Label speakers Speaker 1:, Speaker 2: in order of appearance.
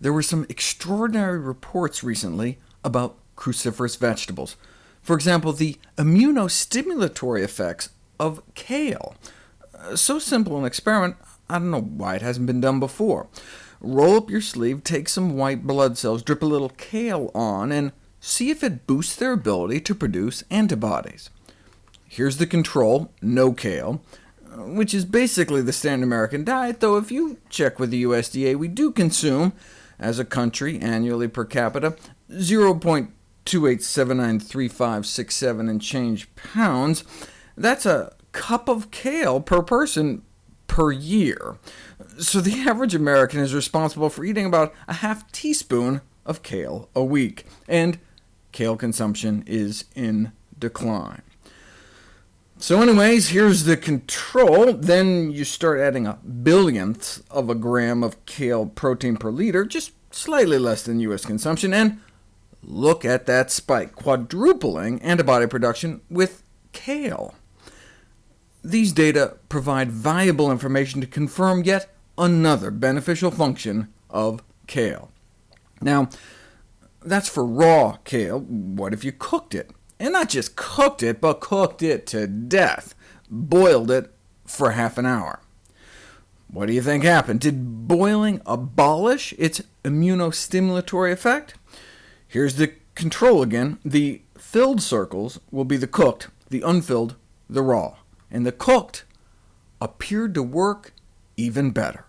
Speaker 1: There were some extraordinary reports recently about cruciferous vegetables. For example, the immunostimulatory effects of kale. Uh, so simple an experiment, I don't know why it hasn't been done before. Roll up your sleeve, take some white blood cells, drip a little kale on, and see if it boosts their ability to produce antibodies. Here's the control, no kale, which is basically the standard American diet, though if you check with the USDA, we do consume, as a country, annually per capita, 0.28793567 and change pounds. That's a cup of kale per person per year. So the average American is responsible for eating about a half teaspoon of kale a week, and kale consumption is in decline. So anyways, here's the control. Then you start adding a billionth of a gram of kale protein per liter, just slightly less than U.S. consumption, and look at that spike, quadrupling antibody production with kale. These data provide valuable information to confirm yet another beneficial function of kale. Now, that's for raw kale. What if you cooked it? And not just cooked it, but cooked it to death, boiled it for half an hour. What do you think happened? Did boiling abolish its immunostimulatory effect? Here's the control again. The filled circles will be the cooked, the unfilled, the raw. And the cooked appeared to work even better.